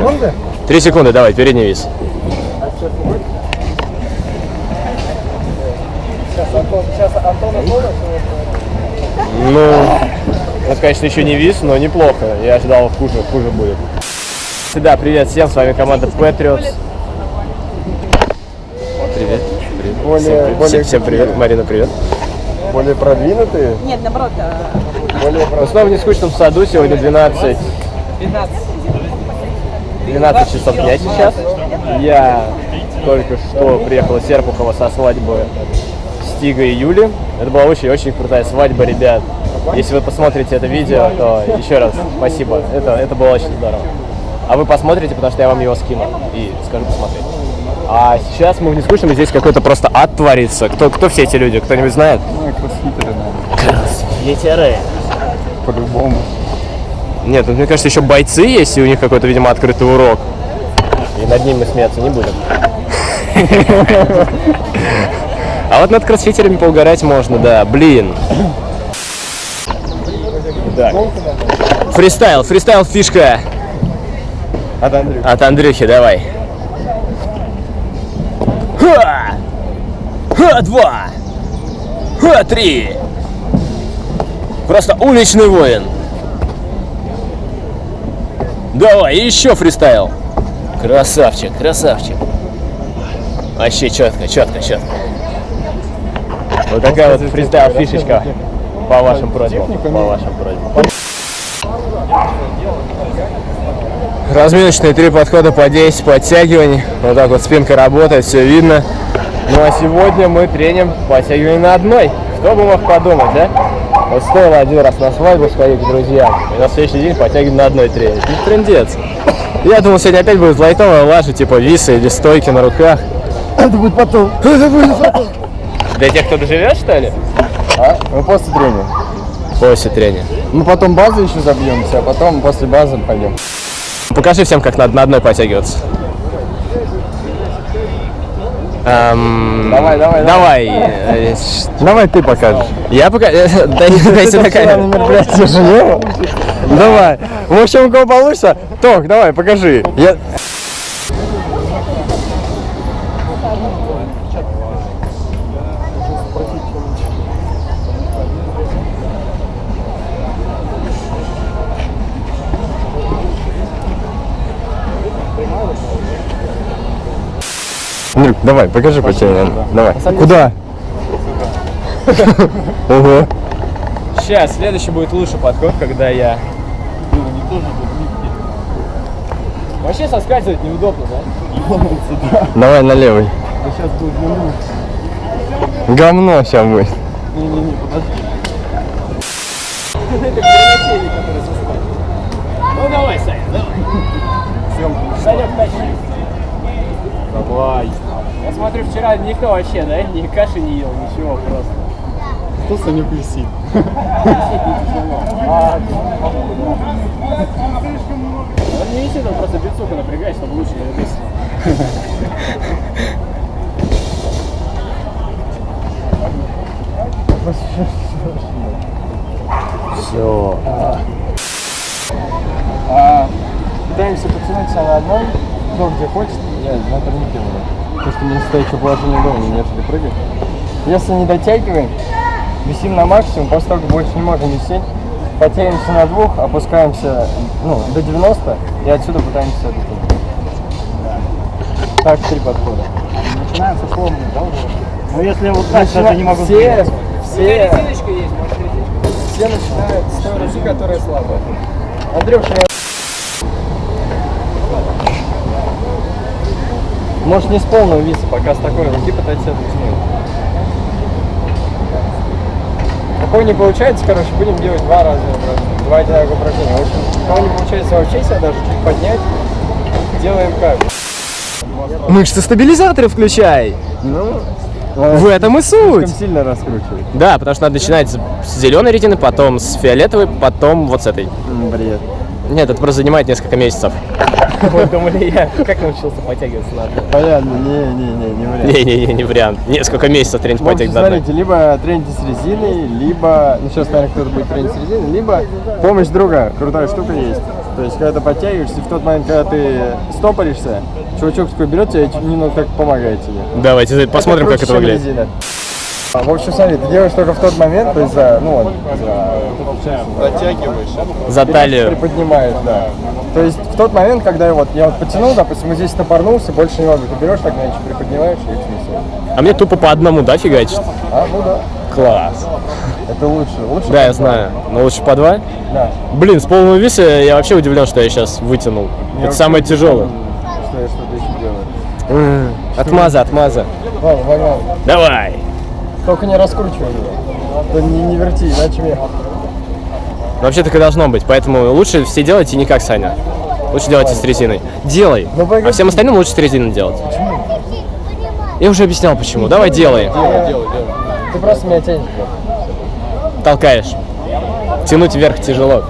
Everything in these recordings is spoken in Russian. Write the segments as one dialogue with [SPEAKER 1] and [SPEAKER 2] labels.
[SPEAKER 1] секунды?
[SPEAKER 2] Три секунды, давай, передний вис.
[SPEAKER 1] Сейчас Антон Антонов.
[SPEAKER 2] Ну, это, конечно, еще не вис, но неплохо. Я ожидал хуже, хуже будет. Да, привет всем, с вами команда Patriots. Привет. привет.
[SPEAKER 1] Более-
[SPEAKER 2] всем, привет.
[SPEAKER 1] более
[SPEAKER 2] всем, всем привет. Марина, привет.
[SPEAKER 1] Более продвинутые.
[SPEAKER 3] Нет, наоборот,
[SPEAKER 1] Более
[SPEAKER 2] Мы снова в нескучном саду, сегодня 12,
[SPEAKER 3] 15.
[SPEAKER 2] 12 часов дня сейчас. Я только что приехал из Серпухова со свадьбы Стига и Юли. Это была очень-очень крутая свадьба, ребят. Если вы посмотрите это видео, то еще раз спасибо. Это, это было очень здорово. А вы посмотрите, потому что я вам его скину и скажу посмотреть. А сейчас мы в нескучном, здесь какой-то просто ад творится. Кто, кто все эти люди? Кто-нибудь знает?
[SPEAKER 1] Ну, кроссфитеры, наверное.
[SPEAKER 2] Кроссфитеры.
[SPEAKER 1] По-любому.
[SPEAKER 2] Нет, тут, мне кажется, еще бойцы есть, и у них какой-то, видимо, открытый урок. И над ним мы смеяться не будем. А вот над кроссфитерами поугарать можно, да. Блин. Так. Фристайл, фристайл фишка
[SPEAKER 1] От Андрюха.
[SPEAKER 2] от Андрюхи, давай. Ха! Ха, два! Ха, три! Просто уличный воин. Давай, еще фристайл. Красавчик, красавчик. Вообще четко, четко, четко. Вот такая вот фристайл фишечка. По вашим просьбам. По вашим просьбам. Разминочные три подхода по 10 подтягиваний. Вот так вот спинка работает, все видно. Ну а сегодня мы треним подтягивание на одной. Кто бы мог подумать, да? Вот стоило один раз на свадьбу сходить к друзьям, и на следующий день подтягиваем на одной тренинг. Ну, трендец. Я думал, сегодня опять будет лайтовая лажа, типа висы или стойки на руках.
[SPEAKER 1] Это будет потом. Это будет потом.
[SPEAKER 2] Для тех, кто доживет, что ли?
[SPEAKER 1] А? Мы после тренинга.
[SPEAKER 2] После тренинга.
[SPEAKER 1] Мы потом базу еще забьемся, а потом после базы пойдем.
[SPEAKER 2] Покажи всем, как надо на одной подтягиваться. Эм,
[SPEAKER 1] Давай, давай,
[SPEAKER 2] Давай. э,
[SPEAKER 1] Давай ты покажешь.
[SPEAKER 2] Я пока... Дай дай сюда камеру.
[SPEAKER 1] мероприятие. Давай. В общем, у кого получится, Тох, давай, покажи. Я... Давай, покажи потянение. Давай. Куда? Ого.
[SPEAKER 2] Сейчас, следующий будет лучший подход, когда я... Вообще соскальзывать неудобно, да?
[SPEAKER 1] Давай на левый. Говно сейчас будет.
[SPEAKER 2] Ну давай, Саня, давай. Санек, тащи. Давай. Я смотрю, вчера никто вообще, да, ни каши не ел, ничего просто.
[SPEAKER 1] Кто Санек висит?
[SPEAKER 2] Он не висит, он просто бицуху напрягает, чтобы лучше не. Все.
[SPEAKER 1] А, пытаемся потянуть себя на одной, кто где хочет, я на турнике буду. Потому что мне стоящее положение дома, не начали прыгать. Если не дотягиваем, висим на максимум, после того, как больше не можем висеть, потянемся на двух, опускаемся ну, до 90 и отсюда пытаемся дотянуть. Так, три подхода.
[SPEAKER 4] Начинаем со сломанных, да, уже? Ну, если вот так,
[SPEAKER 1] Начина-
[SPEAKER 4] даже не могу
[SPEAKER 1] все,
[SPEAKER 4] сдвинуться.
[SPEAKER 1] все, все начинают с той руки, которая слабая. Андрюша, я... Может не с полного виса, пока с такой руки пытаться себя дотянуть. Такого не получается, короче, будем делать два раза упражнения, два одинаковых упражнения. В общем, кого не получается вообще себя даже чуть поднять, делаем как?
[SPEAKER 2] Мышцы стабилизаторы включай.
[SPEAKER 1] Ну,
[SPEAKER 2] В этом и суть.
[SPEAKER 1] сильно раскручивать.
[SPEAKER 2] Да, потому что надо начинать с зеленой ретины, потом с фиолетовой, потом вот с этой.
[SPEAKER 1] Бред.
[SPEAKER 2] Нет, это просто занимает несколько месяцев. Вы думали, я как научился подтягиваться на одной?
[SPEAKER 1] Понятно, не-не-не, не вариант.
[SPEAKER 2] Не-не-не, не вариант. Несколько месяцев тренить подтягивать на одной.
[SPEAKER 1] смотрите, либо трените с резиной, либо, ну сейчас, наверное, кто-то будет тренить с резиной, либо помощь друга, крутая штука есть. То есть, когда ты подтягиваешься, в тот момент, когда ты стопоришься, чувачок такой берет тебя и чуть немного так помогает тебе.
[SPEAKER 2] Давайте посмотрим, как это выглядит.
[SPEAKER 1] резина. А, В общем, смотри, ты делаешь только в тот момент, то есть за, ну вот, за,
[SPEAKER 2] За талию.
[SPEAKER 1] приподнимаешь, да. То есть в тот момент, когда я вот, я вот потянул, допустим, вот здесь топорнулся, больше не могу, ты берешь так, значит, приподнимаешь и их снесешь.
[SPEAKER 2] А мне тупо по одному, да, фигачить?
[SPEAKER 1] А, ну да,
[SPEAKER 2] Класс.
[SPEAKER 1] это лучше, лучше.
[SPEAKER 2] Да, я знаю. Но лучше по два.
[SPEAKER 1] Да.
[SPEAKER 2] Блин, с полного веса я вообще удивлен, что я сейчас вытянул.
[SPEAKER 1] Я
[SPEAKER 2] Это самое тяжелое.
[SPEAKER 1] Что я что-то еще делаю.
[SPEAKER 2] Отмаза, отмаза.
[SPEAKER 1] Ладно, погнали.
[SPEAKER 2] Давай.
[SPEAKER 1] Только не раскручивай его. Да не, не верти, иначе мне...
[SPEAKER 2] Вообще так и должно быть, поэтому лучше все делайте не как Саня. Лучше делайте с резиной. Делай.
[SPEAKER 1] Ну.
[SPEAKER 2] А всем остальным лучше с резиной делать. Я уже объяснял почему. Давай делай.
[SPEAKER 1] Ты просто меня тянешь.
[SPEAKER 2] Толкаешь. Тянуть вверх тяжело.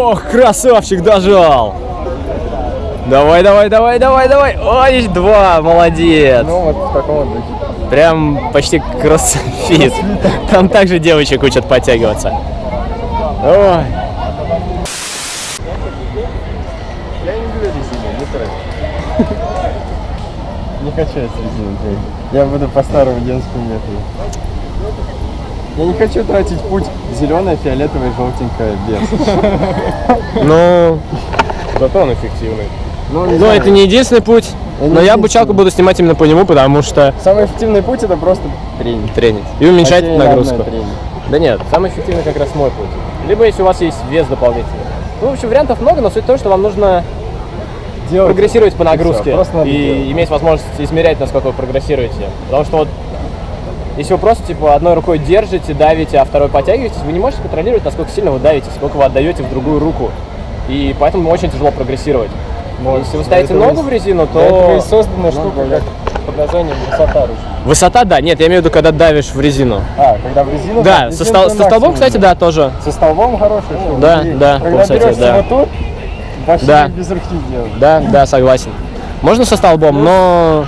[SPEAKER 2] Ох, красавчик дожал. Давай, давай, давай, давай, давай. Ой, два, молодец.
[SPEAKER 1] Ну вот в таком вот духе.
[SPEAKER 2] Прям почти кроссфит. Там также девочек учат подтягиваться. Ой.
[SPEAKER 1] Я не люблю резину, не трать. Не хочу я с резиной. Я буду по старому детскому методу. Я не хочу тратить путь зеленое, фиолетовое, желтенькое, без.
[SPEAKER 2] Ну, зато он эффективный.
[SPEAKER 1] Ну,
[SPEAKER 2] Но это не единственный путь.
[SPEAKER 1] Это не
[SPEAKER 2] Но я обучалку буду снимать именно по нему, потому что
[SPEAKER 1] Самый эффективный путь это просто тренинг.
[SPEAKER 2] тренить. И уменьшать
[SPEAKER 1] на
[SPEAKER 2] нагрузку. Да нет, самый эффективный как раз мой путь. Либо если у вас есть вес дополнительный. Ну, в общем, вариантов много, но суть в том, что вам нужно
[SPEAKER 1] Делать
[SPEAKER 2] прогрессировать по
[SPEAKER 1] и
[SPEAKER 2] нагрузке
[SPEAKER 1] просто надо
[SPEAKER 2] и
[SPEAKER 1] делать.
[SPEAKER 2] иметь возможность измерять, насколько вы прогрессируете. Потому что вот если вы просто типа одной рукой держите, давите, а второй подтягиваетесь, вы не можете контролировать, насколько сильно вы давите, сколько вы отдаете в другую руку. И поэтому очень тяжело прогрессировать. Если вы ставите ногу в резину, то
[SPEAKER 1] и создана штука, как под названием высота руки.
[SPEAKER 2] высота, да, нет, я имею в виду, когда давишь в резину.
[SPEAKER 1] А, когда в резину...
[SPEAKER 2] Да, со, стол- со столбом, кстати, да, тоже.
[SPEAKER 1] Со столбом хорошая штука.
[SPEAKER 2] Да,
[SPEAKER 1] И
[SPEAKER 2] да,
[SPEAKER 1] Когда
[SPEAKER 2] кстати,
[SPEAKER 1] берешься
[SPEAKER 2] да.
[SPEAKER 1] вот тут, вообще
[SPEAKER 2] Да.
[SPEAKER 1] без руки делать.
[SPEAKER 2] Да, да, согласен. Можно со столбом, но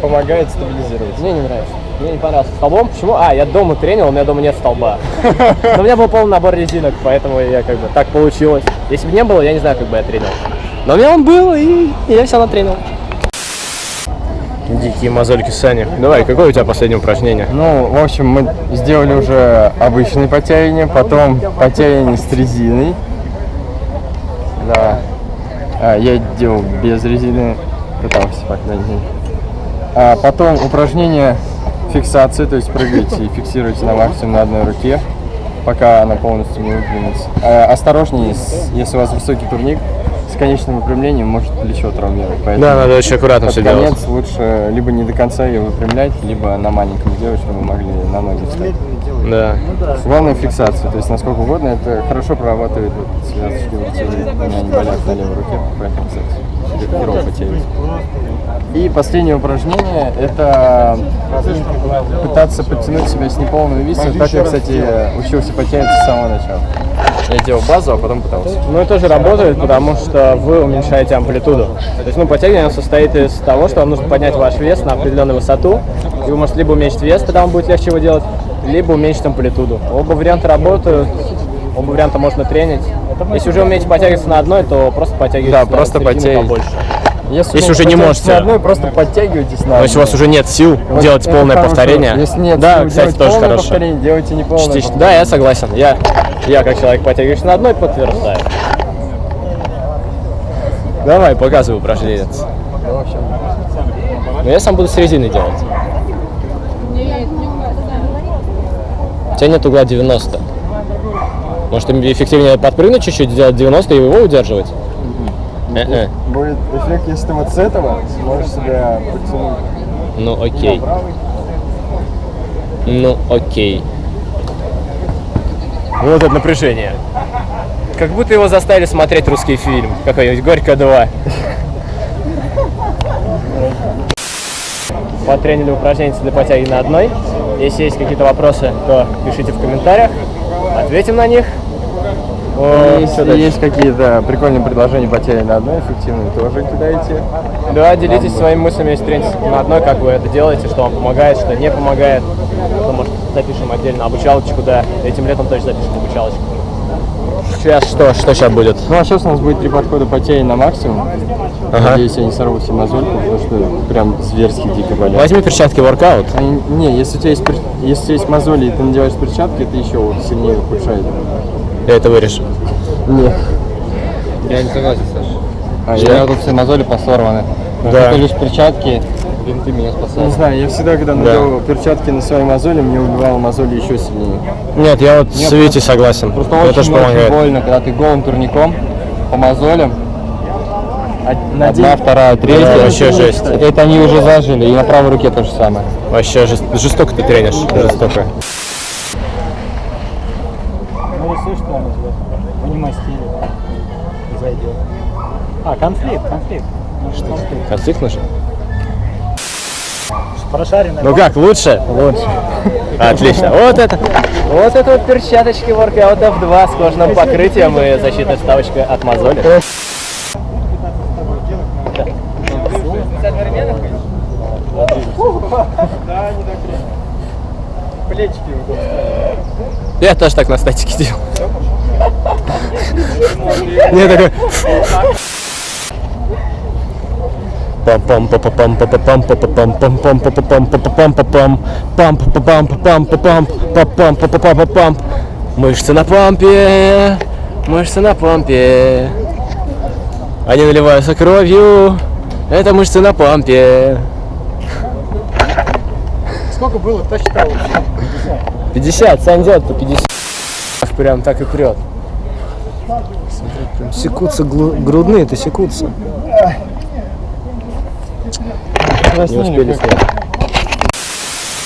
[SPEAKER 1] Помогает стабилизировать.
[SPEAKER 2] мне не нравится. Мне не понравился столбом. Почему? А, я дома тренил, у меня дома нет столба. Но у меня был полный набор резинок, поэтому я как бы так получилось. Если бы не было, я не знаю, как бы я тренил. Но у меня он был, и я все натренил. Дикие мозольки Сани. Давай, какое у тебя последнее упражнение?
[SPEAKER 1] Ну, в общем, мы сделали уже обычные подтягивания, потом подтягивания с резиной. Да. А, я делал без резины, пытался, по крайней мере. А потом упражнение фиксации, то есть прыгаете и фиксируете на максимум на одной руке, пока она полностью не выпрямится. А, осторожнее, если у вас высокий турник, с конечным выпрямлением может плечо травмировать. Поэтому
[SPEAKER 2] Да, надо очень аккуратно
[SPEAKER 1] под
[SPEAKER 2] все делать.
[SPEAKER 1] конец лучше либо не до конца ее выпрямлять, либо на маленьком сделать, чтобы вы могли на ноги встать.
[SPEAKER 2] Да.
[SPEAKER 1] Главное фиксация, то есть насколько угодно, это хорошо прорабатывает вот связочки локтевые. У меня они болят на левой руке, поэтому, кстати, херово потеют. И последнее упражнение – это пытаться подтянуть себя с неполного веса. Так я, кстати, учился подтягиваться с самого начала. Я делал базу, а потом пытался.
[SPEAKER 2] Ну, это тоже работает, потому что вы уменьшаете амплитуду. То есть, ну, подтягивание состоит из того, что вам нужно поднять ваш вес на определенную высоту, и вы можете либо уменьшить вес, тогда вам будет легче его делать, либо уменьшить амплитуду. Оба варианта работают, оба варианта можно тренить. Если уже умеете подтягиваться на одной, то просто подтягивайтесь
[SPEAKER 1] Да,
[SPEAKER 2] на
[SPEAKER 1] просто подтягивайтесь.
[SPEAKER 2] побольше.
[SPEAKER 1] Если,
[SPEAKER 2] Если уже не можете.
[SPEAKER 1] на одной, просто подтягивайтесь на
[SPEAKER 2] Но если у вас уже нет сил
[SPEAKER 1] Вот
[SPEAKER 2] делать полное
[SPEAKER 1] хорошо.
[SPEAKER 2] повторение,
[SPEAKER 1] Если нет
[SPEAKER 2] да,
[SPEAKER 1] сил
[SPEAKER 2] кстати, тоже
[SPEAKER 1] полное
[SPEAKER 2] хорошо.
[SPEAKER 1] повторение, делайте не полное
[SPEAKER 2] Частично. Да, я согласен. Я, я как человек, подтягивающийся на одной, подтверждаю. Давай, показывай упражнение.
[SPEAKER 1] Ну,
[SPEAKER 2] Но я сам буду с резиной делать. У тебя нет угла 90. Может, эффективнее подпрыгнуть чуть-чуть, сделать 90 и его удерживать? Э-э.
[SPEAKER 1] Будет эффект, если ты вот с этого сможешь себя подтянуть.
[SPEAKER 2] Ну окей. Ну окей. Вот это напряжение. Как будто его заставили смотреть русский фильм. Какой-нибудь «Горько 2». Потренили упражнения для подтяги на одной. Если есть какие-то вопросы, то пишите в комментариях. Ответим на них. О,
[SPEAKER 1] есть какие-то прикольные предложения потери на одной эффективные, тоже кидайте.
[SPEAKER 2] Да, делитесь своими мыслями, если тренитесь на одной, как вы это делаете, что вам помогает, что не помогает. То, может, запишем отдельно обучалочку, да. Этим летом тоже запишем обучалочку. сейчас что? Что сейчас будет?
[SPEAKER 1] Ну а сейчас у нас будет три подхода потея на максимум.
[SPEAKER 2] Ага.
[SPEAKER 1] Надеюсь, я не сорву себе мозольку, потому что прям зверски дико болят.
[SPEAKER 2] Возьми перчатки воркаут.
[SPEAKER 1] Они- не, если у тебя есть, если у тебя есть мозоли и ты надеваешь перчатки, это еще сильнее ухудшает.
[SPEAKER 2] Я это вырежу.
[SPEAKER 1] Нет.
[SPEAKER 4] Я не согласен, Саша.
[SPEAKER 1] А,
[SPEAKER 4] У
[SPEAKER 1] я,
[SPEAKER 4] меня тут все мозоли посорваны. Но
[SPEAKER 2] Да.
[SPEAKER 4] только лишь перчатки, бинты меня
[SPEAKER 1] не
[SPEAKER 4] спасают.
[SPEAKER 1] знаю, я всегда, когда надевал перчатки на свои мозоли, мне убивало мозоли еще сильнее.
[SPEAKER 2] Нет, я вот с Витей согласен.
[SPEAKER 4] Просто
[SPEAKER 2] это
[SPEAKER 4] очень,
[SPEAKER 2] тоже
[SPEAKER 4] очень
[SPEAKER 2] помогает.
[SPEAKER 4] больно, когда ты голым турником по мозолям.
[SPEAKER 1] На
[SPEAKER 4] Одна, вторая, третья.
[SPEAKER 2] Да, вообще жесть.
[SPEAKER 4] Это они уже зажили, и на правой руке то же самое.
[SPEAKER 2] Вообще жест- жестоко ты тренишь. Жестоко.
[SPEAKER 5] Ну, рисуй что-нибудь, вот, в аниме-стиле. Зайдет. А, конфликт, конфликт. Что конфликт?
[SPEAKER 2] Конфликт нужен?
[SPEAKER 5] Прошаренная.
[SPEAKER 2] Ну как, лучше? Лучше. Отлично. Вот это. Вот это вот перчаточки Workout F2 с кожным покрытием и защитной вставочкой от мозоли.
[SPEAKER 1] Плечики
[SPEAKER 2] Я тоже так на статике делал. Не такой. пам пам па пам па пам па пам пам пам па пам па пам па пам пам па пам па пам па пам па пам па пам па пам Мышцы на пампе, мышцы на пампе. Они наливаются кровью. Это мышцы на пампе.
[SPEAKER 5] Сколько было, кто считал?
[SPEAKER 2] 50, Сань делает по 50. Прям так и прет. Прям секутся грудные, это секутся. Не успели снять.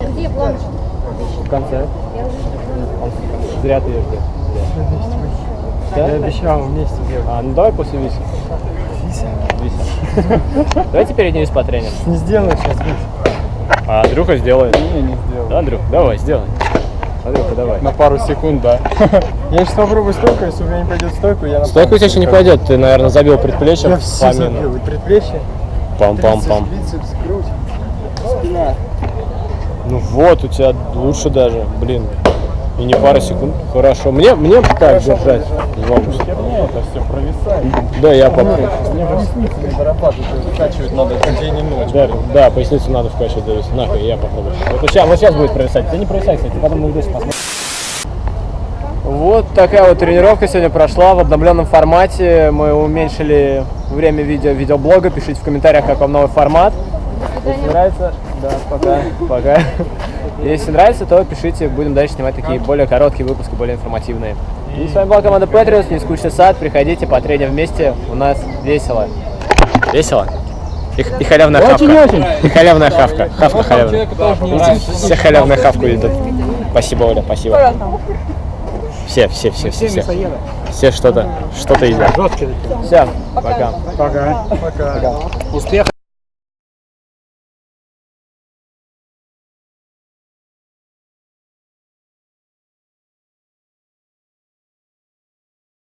[SPEAKER 6] Где план?
[SPEAKER 2] В конце. Зря ты ее ждешь.
[SPEAKER 1] Я обещал вместе делать.
[SPEAKER 2] А, ну давай после Виси. Вися? Давайте перед ней потреним.
[SPEAKER 1] Не сделаю сейчас, Витя.
[SPEAKER 2] А Андрюха сделает.
[SPEAKER 1] Не, не сделаю.
[SPEAKER 2] Да, Андрюх, давай, сделай. Андрюха, давай.
[SPEAKER 1] На пару секунд, да. Я сейчас попробую стойку, если у меня не пойдет стойку, я на
[SPEAKER 2] Стойка у тебя еще не пойдет, ты, наверное, забил предплечье
[SPEAKER 1] Я все забил. И предплечье,
[SPEAKER 2] Пам-пам-пам.
[SPEAKER 1] бицепс, грудь, спина.
[SPEAKER 2] Ну вот, у тебя лучше даже, блин. И не пара секунд. Хорошо. Мне, мне так держать. Два мышцы.
[SPEAKER 1] это все провисает.
[SPEAKER 2] Да, я попробую.
[SPEAKER 1] Мне поясницу не дорабатывать, закачивать надо день и ночь.
[SPEAKER 2] Да, да, поясницу надо вкачивать. Нахуй, я попробую. Вот сейчас, вот сейчас будет провисать. Ты не провисай, кстати, потом мы здесь посмотрим. Вот такая вот тренировка сегодня прошла в обновленном формате. Мы уменьшили время видео, видеоблога. Пишите в комментариях, как вам новый формат. Если нравится, да, пока, пока. Если нравится, то пишите, будем дальше снимать такие более короткие выпуски, более информативные. И с вами была команда Patriots, не скучный сад, приходите, потреним вместе, у нас весело. Весело? И, и халявная хавка. И халявная хавка. Хавка халявная. Все халявную хавку идут. Спасибо, Оля, спасибо. Все, все, все, все, все. Все что-то, что-то едят. Все, пока.
[SPEAKER 5] Пока. Пока. Успех.